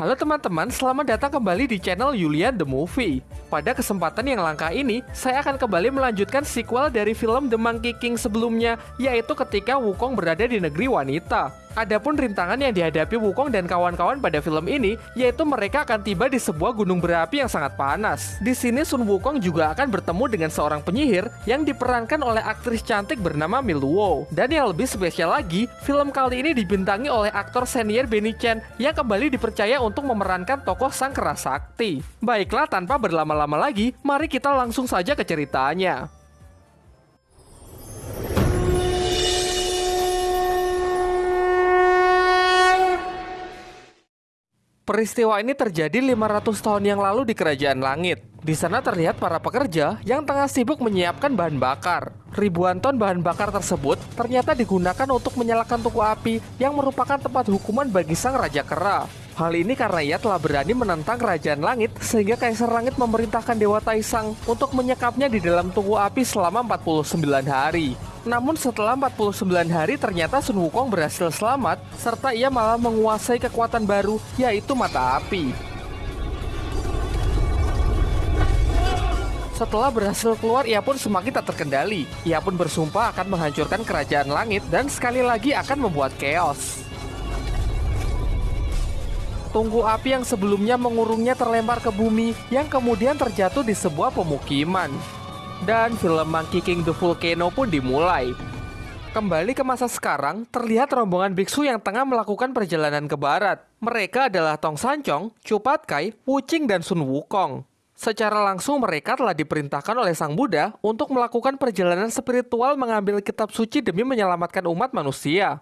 Halo teman-teman, selamat datang kembali di channel Yulian The Movie. Pada kesempatan yang langka ini, saya akan kembali melanjutkan sequel dari film The Monkey King sebelumnya, yaitu ketika Wukong berada di negeri wanita. Adapun rintangan yang dihadapi Wukong dan kawan-kawan pada film ini, yaitu mereka akan tiba di sebuah gunung berapi yang sangat panas. Di sini Sun Wukong juga akan bertemu dengan seorang penyihir yang diperankan oleh aktris cantik bernama Miluo. Dan yang lebih spesial lagi, film kali ini dibintangi oleh aktor senior Benny Chen yang kembali dipercaya untuk memerankan tokoh sang kerasakti. Baiklah, tanpa berlama-lama lagi, mari kita langsung saja ke ceritanya. Peristiwa ini terjadi 500 tahun yang lalu di Kerajaan Langit. Di sana terlihat para pekerja yang tengah sibuk menyiapkan bahan bakar. Ribuan ton bahan bakar tersebut ternyata digunakan untuk menyalakan tungku api yang merupakan tempat hukuman bagi sang Raja Kera. Hal ini karena ia telah berani menentang Kerajaan Langit sehingga Kaisar Langit memerintahkan Dewa Taisang untuk menyekapnya di dalam tungku api selama 49 hari. Namun setelah 49 hari ternyata Sun Wukong berhasil selamat serta ia malah menguasai kekuatan baru yaitu mata api. Setelah berhasil keluar, ia pun semakin tak terkendali. Ia pun bersumpah akan menghancurkan kerajaan langit dan sekali lagi akan membuat chaos. Tunggu api yang sebelumnya mengurungnya terlempar ke bumi yang kemudian terjatuh di sebuah pemukiman dan film Monkey King The Volcano pun dimulai. Kembali ke masa sekarang, terlihat rombongan biksu yang tengah melakukan perjalanan ke barat. Mereka adalah Tong Sancong, Cupat Kai, Wuching, dan Sun Wukong. Secara langsung mereka telah diperintahkan oleh Sang Buddha untuk melakukan perjalanan spiritual mengambil kitab suci demi menyelamatkan umat manusia.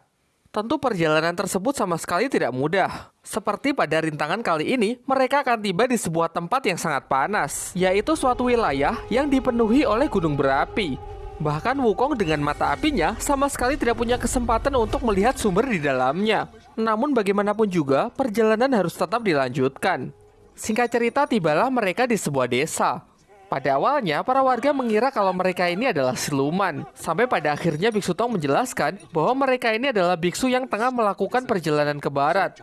Tentu perjalanan tersebut sama sekali tidak mudah. Seperti pada rintangan kali ini, mereka akan tiba di sebuah tempat yang sangat panas, yaitu suatu wilayah yang dipenuhi oleh gunung berapi. Bahkan Wukong dengan mata apinya sama sekali tidak punya kesempatan untuk melihat sumber di dalamnya. Namun bagaimanapun juga, perjalanan harus tetap dilanjutkan. Singkat cerita, tibalah mereka di sebuah desa. Pada awalnya, para warga mengira kalau mereka ini adalah siluman. Sampai pada akhirnya Biksu Tong menjelaskan bahwa mereka ini adalah biksu yang tengah melakukan perjalanan ke barat.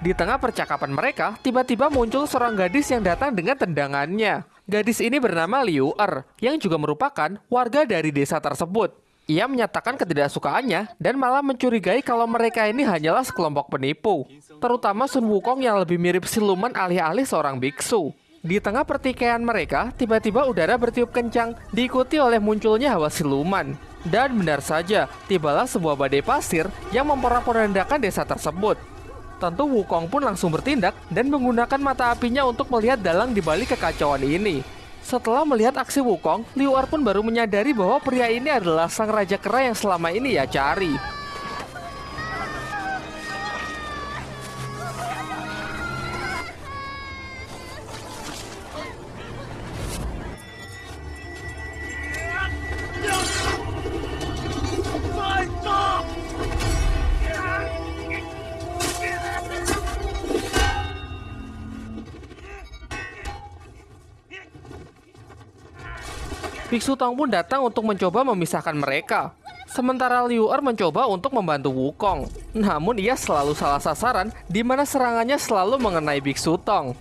Di tengah percakapan mereka, tiba-tiba muncul seorang gadis yang datang dengan tendangannya. Gadis ini bernama Liu Er, yang juga merupakan warga dari desa tersebut. Ia menyatakan ketidaksukaannya dan malah mencurigai kalau mereka ini hanyalah sekelompok penipu. Terutama Sun Wukong yang lebih mirip siluman alih-alih seorang biksu. Di tengah pertikaian mereka, tiba-tiba udara bertiup kencang, diikuti oleh munculnya hawa siluman. Dan benar saja, tibalah sebuah badai pasir yang memporak-porandakan desa tersebut. Tentu Wukong pun langsung bertindak dan menggunakan mata apinya untuk melihat dalang di balik kekacauan ini. Setelah melihat aksi Wukong, Liu Er pun baru menyadari bahwa pria ini adalah sang raja kera yang selama ini ia cari. Biksu Tong pun datang untuk mencoba memisahkan mereka. Sementara Liu Er mencoba untuk membantu Wukong. Namun ia selalu salah sasaran di mana serangannya selalu mengenai Biksu Tong.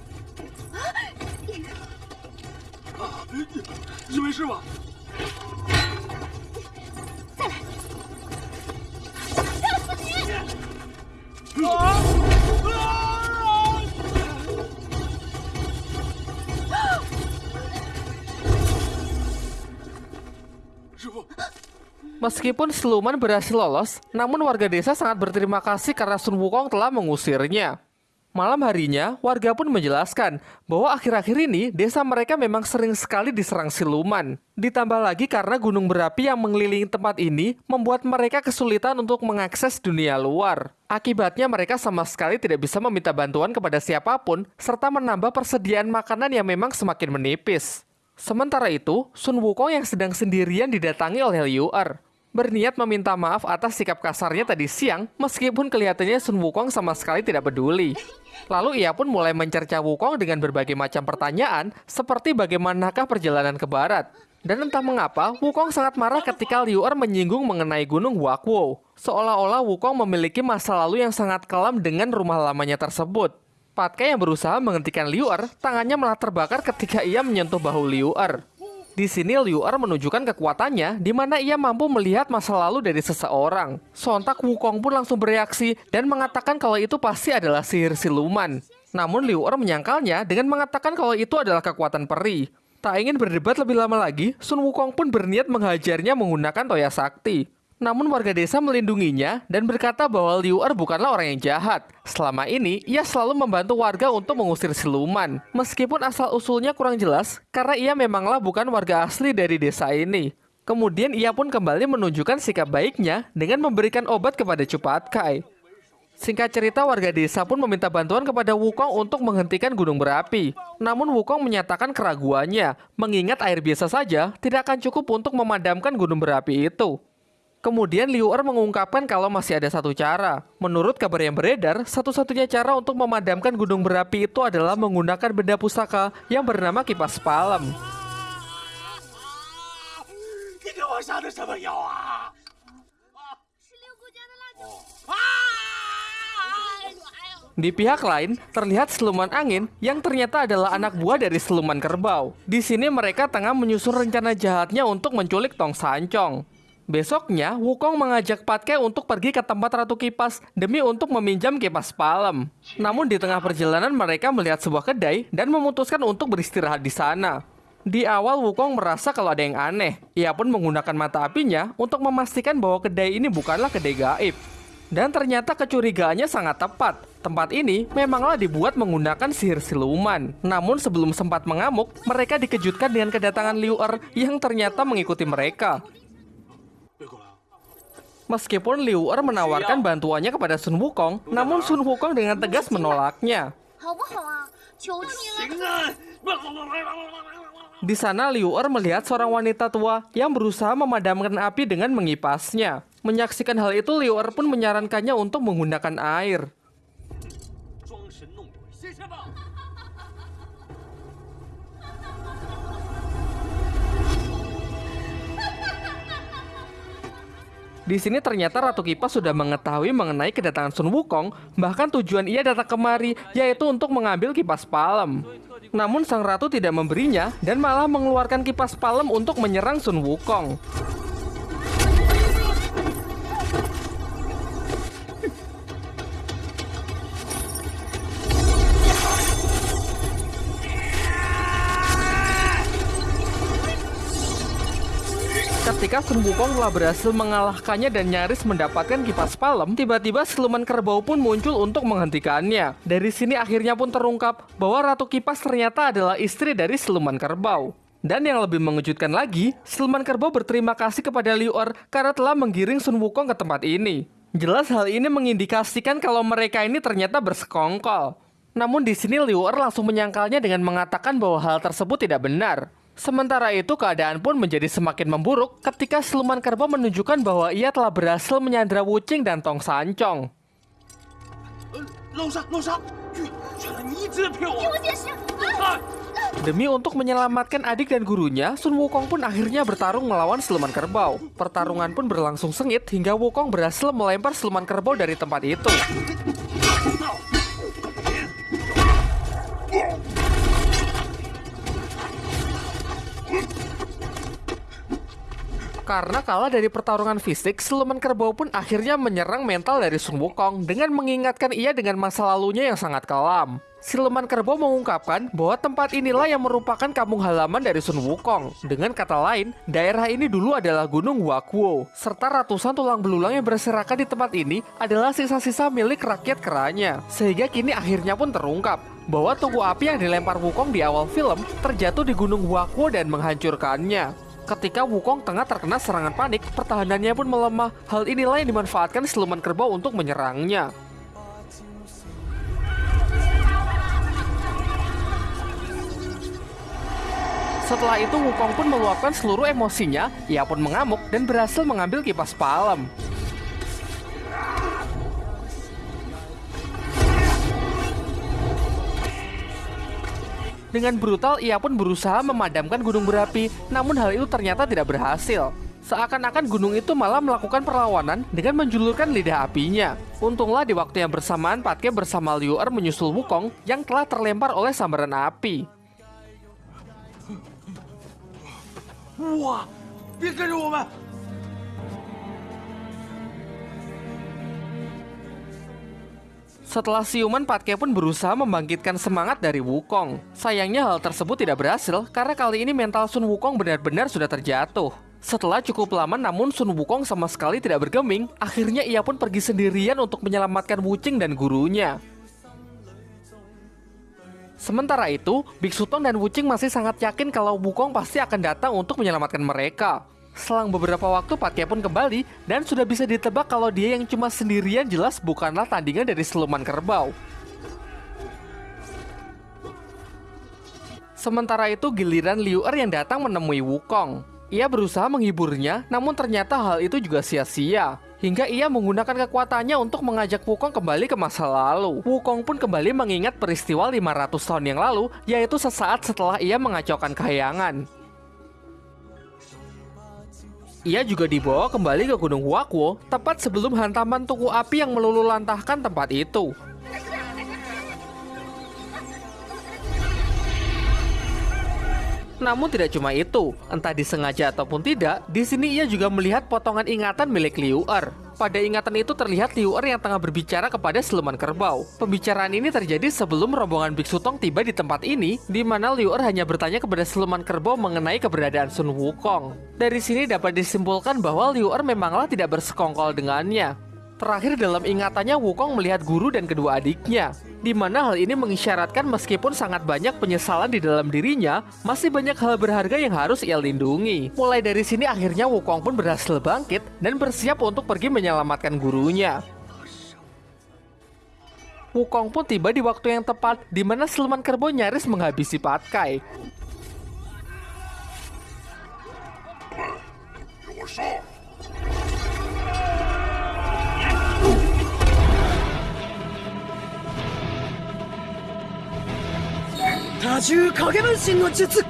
Meskipun siluman berhasil lolos, namun warga desa sangat berterima kasih karena Sun Wukong telah mengusirnya. Malam harinya, warga pun menjelaskan bahwa akhir-akhir ini desa mereka memang sering sekali diserang siluman. Ditambah lagi karena gunung berapi yang mengelilingi tempat ini membuat mereka kesulitan untuk mengakses dunia luar. Akibatnya mereka sama sekali tidak bisa meminta bantuan kepada siapa pun serta menambah persediaan makanan yang memang semakin menipis. Sementara itu, Sun Wukong yang sedang sendirian didatangi oleh Liu Er berniat meminta maaf atas sikap kasarnya tadi siang meskipun kelihatannya Sun Wukong sama sekali tidak peduli. Lalu ia pun mulai mencerca Wukong dengan berbagai macam pertanyaan seperti bagaimanakah perjalanan ke barat. Dan entah mengapa, Wukong sangat marah ketika Liu Er menyinggung mengenai gunung Wakwo. Seolah-olah Wukong memiliki masa lalu yang sangat kelam dengan rumah lamanya tersebut. Patkai yang berusaha menghentikan Liu Er, tangannya malah terbakar ketika ia menyentuh bahu Liu Er. Di sini Liu Er menunjukkan kekuatannya di mana ia mampu melihat masa lalu dari seseorang. Sontak Wukong pun langsung bereaksi dan mengatakan kalau itu pasti adalah sihir siluman. Namun Liu Er menyangkalnya dengan mengatakan kalau itu adalah kekuatan peri. Tak ingin berdebat lebih lama lagi, Sun Wukong pun berniat menghajarnya menggunakan Toya Sakti. Namun warga desa melindunginya dan berkata bahwa Liu Er bukanlah orang yang jahat. Selama ini, ia selalu membantu warga untuk mengusir siluman. Meskipun asal-usulnya kurang jelas, karena ia memanglah bukan warga asli dari desa ini. Kemudian ia pun kembali menunjukkan sikap baiknya dengan memberikan obat kepada Cupat Kai. Singkat cerita, warga desa pun meminta bantuan kepada Wukong untuk menghentikan gunung berapi. Namun Wukong menyatakan keraguannya, mengingat air biasa saja tidak akan cukup untuk memadamkan gunung berapi itu. Kemudian Liu Er mengungkapkan kalau masih ada satu cara. Menurut kabar yang beredar, satu-satunya cara untuk memadamkan gunung berapi itu adalah menggunakan benda pusaka yang bernama kipas palem. Di pihak lain, terlihat siluman angin yang ternyata adalah anak buah dari siluman kerbau. Di sini mereka tengah menyusun rencana jahatnya untuk menculik Tong Sancong. Besoknya, Wukong mengajak Patke untuk pergi ke tempat Ratu Kipas demi untuk meminjam kipas palem. Namun di tengah perjalanan mereka melihat sebuah kedai dan memutuskan untuk beristirahat di sana. Di awal Wukong merasa kalau ada yang aneh. Ia pun menggunakan mata apinya untuk memastikan bahwa kedai ini bukanlah kedai gaib. Dan ternyata kecurigaannya sangat tepat. Tempat ini memanglah dibuat menggunakan sihir siluman. Namun sebelum sempat mengamuk, mereka dikejutkan dengan kedatangan Liu Er yang ternyata mengikuti mereka. Meskipun Liu Er menawarkan bantuannya kepada Sun Wukong, namun Sun Wukong dengan tegas menolaknya. Di sana Liu Er melihat seorang wanita tua yang berusaha memadamkan api dengan mengipasnya. Menyaksikan hal itu, Liu Er pun menyarankannya untuk menggunakan air. Di sini ternyata Ratu Kipas sudah mengetahui mengenai kedatangan Sun Wukong, bahkan tujuan ia datang kemari yaitu untuk mengambil kipas palem. Namun sang ratu tidak memberinya dan malah mengeluarkan kipas palem untuk menyerang Sun Wukong. Ketika Sun Wukong telah berhasil mengalahkannya dan nyaris mendapatkan kipas palem, tiba-tiba siluman kerbau pun muncul untuk menghentikannya. Dari sini akhirnya pun terungkap bahwa Ratu Kipas ternyata adalah istri dari siluman kerbau. Dan yang lebih mengejutkan lagi, siluman kerbau berterima kasih kepada Liu Er karena telah menggiring Sun Wukong ke tempat ini. Jelas hal ini mengindikasikan kalau mereka ini ternyata bersekongkol. Namun di sini Liu Er langsung menyangkalnya dengan mengatakan bahwa hal tersebut tidak benar. Sementara itu keadaan pun menjadi semakin memburuk ketika siluman kerbau menunjukkan bahwa ia telah berhasil menyandra Wucing dan Tong Sancong. Demi untuk menyelamatkan adik dan gurunya, Sun Wukong pun akhirnya bertarung melawan siluman kerbau. Pertarungan pun berlangsung sengit hingga Wukong berhasil melempar siluman kerbau dari tempat itu. Karena kalah dari pertarungan fisik, siluman kerbau pun akhirnya menyerang mental dari Sun Wukong dengan mengingatkan ia dengan masa lalunya yang sangat kelam. Siluman kerbau mengungkapkan bahwa tempat inilah yang merupakan kampung halaman dari Sun Wukong. Dengan kata lain, daerah ini dulu adalah Gunung Wakuo, serta ratusan tulang belulang yang berserakan di tempat ini adalah sisa-sisa milik rakyat keranya. Sehingga kini akhirnya pun terungkap bahwa tungku api yang dilempar Wukong di awal film terjatuh di Gunung Wakuo dan menghancurkannya. Ketika Wukong tengah terkena serangan panik, pertahanannya pun melemah. Hal inilah yang dimanfaatkan siluman kerbau untuk menyerangnya. Setelah itu Wukong pun meluapkan seluruh emosinya, ia pun mengamuk dan berhasil mengambil kipas palem. Dengan brutal, ia pun berusaha memadamkan gunung berapi, namun hal itu ternyata tidak berhasil. Seakan-akan gunung itu malah melakukan perlawanan dengan menjulurkan lidah apinya. Untunglah di waktu yang bersamaan Patke bersama Liu Er menyusul Wukong yang telah terlempar oleh sambaran api. Wah, 别跟着我们！ Setelah siuman, Patke pun berusaha membangkitkan semangat dari Wukong. Sayangnya hal tersebut tidak berhasil karena kali ini mental Sun Wukong benar-benar sudah terjatuh. Setelah cukup lama namun Sun Wukong sama sekali tidak bergeming, akhirnya ia pun pergi sendirian untuk menyelamatkan Wucing dan gurunya. Sementara itu, Biksu Tong dan Wucing masih sangat yakin kalau Wukong pasti akan datang untuk menyelamatkan mereka. Selang beberapa waktu Patke pun kembali dan sudah bisa ditebak kalau dia yang cuma sendirian jelas bukanlah tandingan dari siluman kerbau. Sementara itu giliran Liu Er yang datang menemui Wukong. Ia berusaha menghiburnya, namun ternyata hal itu juga sia-sia. Hingga ia menggunakan kekuatannya untuk mengajak Wukong kembali ke masa lalu. Wukong pun kembali mengingat peristiwa 500 tahun yang lalu, yaitu sesaat setelah ia mengacaukan kayangan. Ia juga dibawa kembali ke Gunung Huakwo tepat sebelum hantaman tuku api yang meluluhlantahkan tempat itu. Namun tidak cuma itu, entah disengaja ataupun tidak, di sini ia juga melihat potongan ingatan milik Liu Er. Pada ingatan itu terlihat Liu Er yang tengah berbicara kepada siluman kerbau. Pembicaraan ini terjadi sebelum rombongan Biksu Tong tiba di tempat ini, di mana Liu Er hanya bertanya kepada siluman kerbau mengenai keberadaan Sun Wukong. Dari sini dapat disimpulkan bahwa Liu Er memanglah tidak bersekongkol dengannya. Terakhir dalam ingatannya Wukong melihat guru dan kedua adiknya, di mana hal ini mengisyaratkan meskipun sangat banyak penyesalan di dalam dirinya, masih banyak hal berharga yang harus ia lindungi. Mulai dari sini akhirnya Wukong pun berhasil bangkit dan bersiap untuk pergi menyelamatkan gurunya. Wukong pun tiba di waktu yang tepat, di mana siluman kerbau nyaris menghabisi Patkai. Yourself. 多重影分身の術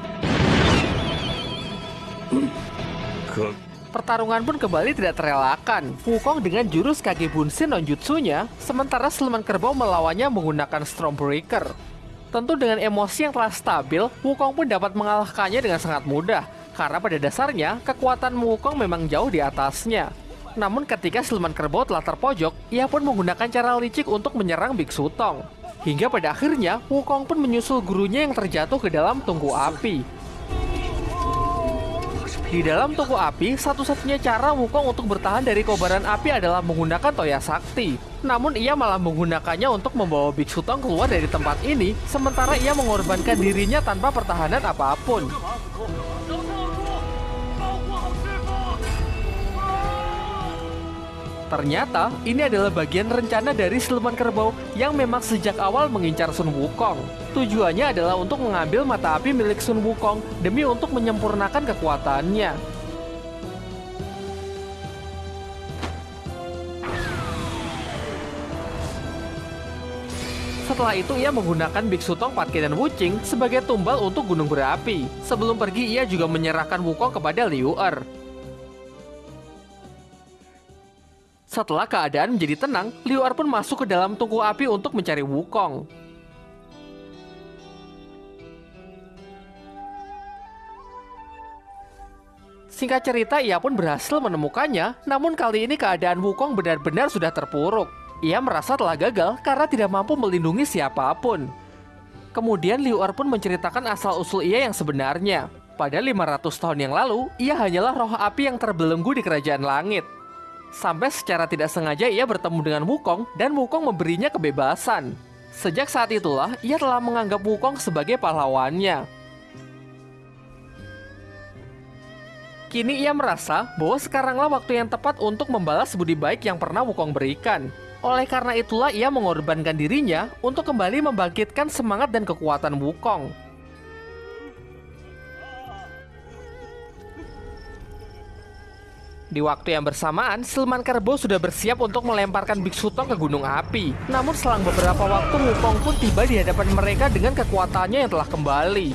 可 Pertarungan pun kembali tidak terelakkan. Wukong dengan jurus kage Bunshin non jutsunya, sementara siluman kerbau melawannya menggunakan Stormbreaker. Tentu dengan emosi yang telah stabil, Wukong pun dapat mengalahkannya dengan sangat mudah, karena pada dasarnya kekuatan Wukong memang jauh di atasnya. Namun ketika siluman kerbau telah terpojok, ia pun menggunakan cara licik untuk menyerang Biksu Tong. Hingga pada akhirnya, Wukong pun menyusul gurunya yang terjatuh ke dalam tungku api. Di dalam tungku api, satu-satunya cara Wukong untuk bertahan dari kobaran api adalah menggunakan Toya Sakti. Namun ia malah menggunakannya untuk membawa Biksu Tong keluar dari tempat ini, sementara ia mengorbankan dirinya tanpa pertahanan apa pun. Ternyata, ini adalah bagian rencana dari siluman kerbau yang memang sejak awal mengincar Sun Wukong. Tujuannya adalah untuk mengambil mata api milik Sun Wukong demi untuk menyempurnakan kekuatannya. Setelah itu ia menggunakan Biksu Tong, Patke, dan Wucing sebagai tumbal untuk gunung berapi. Sebelum pergi ia juga menyerahkan Wukong kepada Liu Er. Setelah keadaan menjadi tenang, Liu Er pun masuk ke dalam tungku api untuk mencari Wukong. Singkat cerita, ia pun berhasil menemukannya, namun kali ini keadaan Wukong benar-benar sudah terpuruk. Ia merasa telah gagal karena tidak mampu melindungi siapa pun. Kemudian Liu Er pun menceritakan asal-usul ia yang sebenarnya. Pada 500 tahun yang lalu, ia hanyalah roh api yang terbelenggu di kerajaan langit. Sampai secara tidak sengaja ia bertemu dengan Wukong dan Wukong memberinya kebebasan. Sejak saat itulah ia telah menganggap Wukong sebagai pahlawannya. Kini ia merasa bahwa sekaranglah waktu yang tepat untuk membalas budi baik yang pernah Wukong berikan. Oleh karena itulah ia mengorbankan dirinya untuk kembali membangkitkan semangat dan kekuatan Wukong. Di waktu yang bersamaan, Sleman Karbo sudah bersiap untuk melemparkan Biksu Tong ke gunung api. Namun selang beberapa waktu, Wukong pun tiba di hadapan mereka dengan kekuatannya yang telah kembali.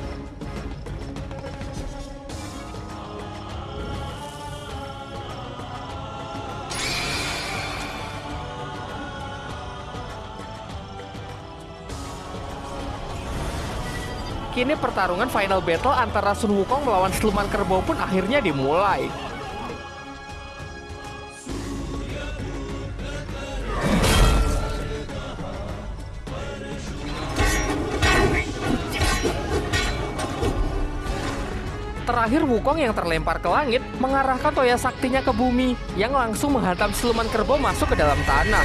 kini pertarungan final battle antara Sun Wukong melawan Siluman Kerbau pun akhirnya dimulai. Terakhir Wukong yang terlempar ke langit mengarahkan toya saktinya ke bumi yang langsung menghantam siluman kerbau masuk ke dalam tanah.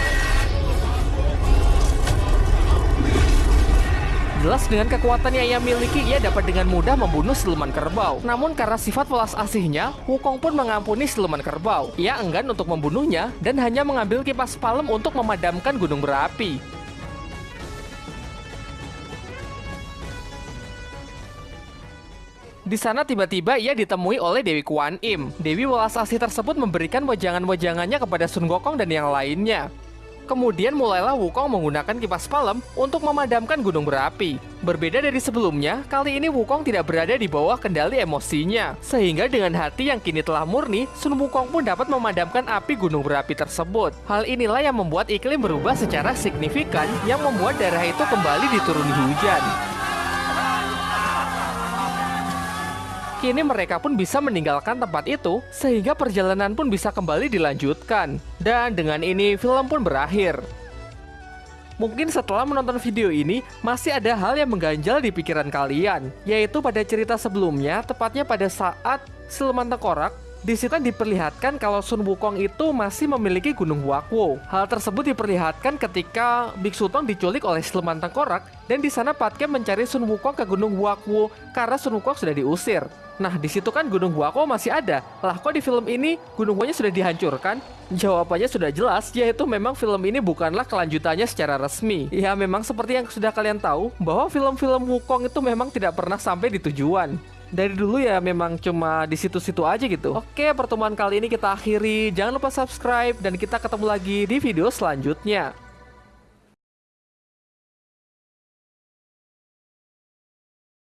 Jelas dengan kekuatan yang ia miliki, ia dapat dengan mudah membunuh siluman kerbau. Namun karena sifat welas asihnya, Wukong pun mengampuni siluman kerbau. Ia enggan untuk membunuhnya dan hanya mengambil kipas palem untuk memadamkan gunung berapi. Di sana tiba-tiba ia ditemui oleh Dewi Kuan Im. Dewi welas asih tersebut memberikan wejangan-wejangannya kepada Sun Gokong dan yang lainnya. Kemudian mulailah Wukong menggunakan kipas palem untuk memadamkan gunung berapi. Berbeda dari sebelumnya, kali ini Wukong tidak berada di bawah kendali emosinya. Sehingga dengan hati yang kini telah murni, Sun Wukong pun dapat memadamkan api gunung berapi tersebut. Hal inilah yang membuat iklim berubah secara signifikan yang membuat daerah itu kembali dituruni hujan. Kini mereka pun bisa meninggalkan tempat itu, sehingga perjalanan pun bisa kembali dilanjutkan. Dan dengan ini, film pun berakhir. Mungkin setelah menonton video ini, masih ada hal yang mengganjal di pikiran kalian, yaitu pada cerita sebelumnya, tepatnya pada saat Siluman Tengkorak di situ diperlihatkan kalau Sun Wukong itu masih memiliki Gunung Wakwo. Hal tersebut diperlihatkan ketika Biksu Tong diculik oleh Siluman Tengkorak dan di sana Patke mencari Sun Wukong ke Gunung Wakwo karena Sun Wukong sudah diusir. Nah, di situ kan Gunung Wakwo masih ada. Lah, kok di film ini Gunung Wakwo sudah dihancurkan? Jawabannya sudah jelas, yaitu memang film ini bukanlah kelanjutannya secara resmi. Ya, memang seperti yang sudah kalian tahu, bahwa film-film Wukong itu memang tidak pernah sampai di tujuan dari dulu ya memang cuma di situ-situ aja gitu. Oke, pertemuan kali ini kita akhiri. Jangan lupa subscribe dan kita ketemu lagi di video selanjutnya.